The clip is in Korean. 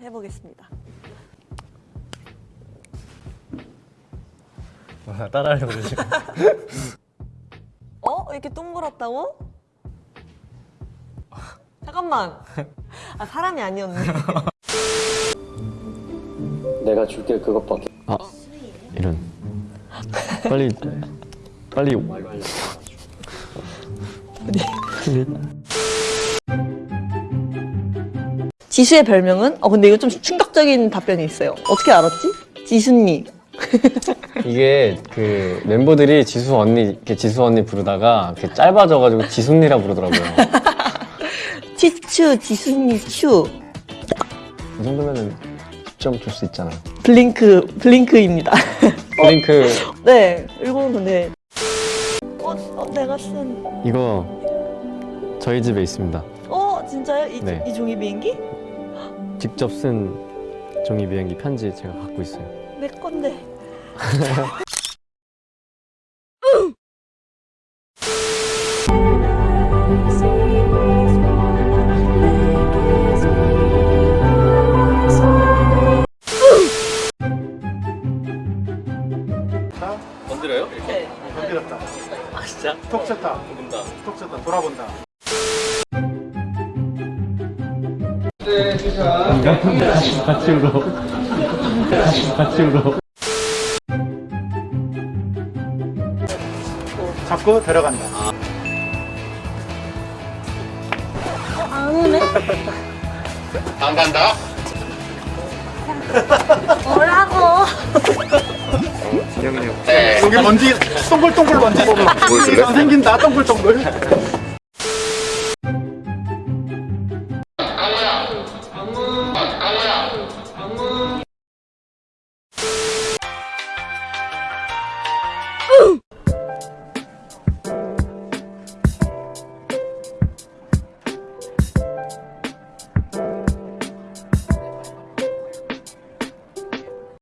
해보겠습니다. 따라하려고 그러지. 어? 이렇게 동그랗다고? 잠깐만. 아 사람이 아니었네. 내가 줄게 그것밖에 아 이런. 빨리 빨리. 지수의 별명은? 어 근데 이거 좀 충격적인 답변이 있어요. 어떻게 알았지? 지수님. 이게 그 멤버들이 지수 언니 이렇게 지수 언니 부르다가 이렇게 짧아져가지고 지순이라 부르더라고요. 치추, 지수님, 추. 이 정도면은 10점 줄 수 있잖아. 블링크, 블링크입니다. 블링크 네, 이거는 근데. 어, 어, 내가 쓴. 이거 저희 집에 있습니다. 어, 진짜요? 이, 네. 이 종이 비행기? 직접 쓴 종이 비행기 편지 제가 갖고 있어요. 내 건데. 건드려요? 네. 건드렸다. 아 진짜? 톡 쳤다. 본다. 톡 쳤다. 돌아본다. 같이 울어. 같이 울어. 잡고 데려간다. 안 오네? 안 간다. 뭐라고? 여기 먼지 동글동글 먼지? 생긴다 동글동글.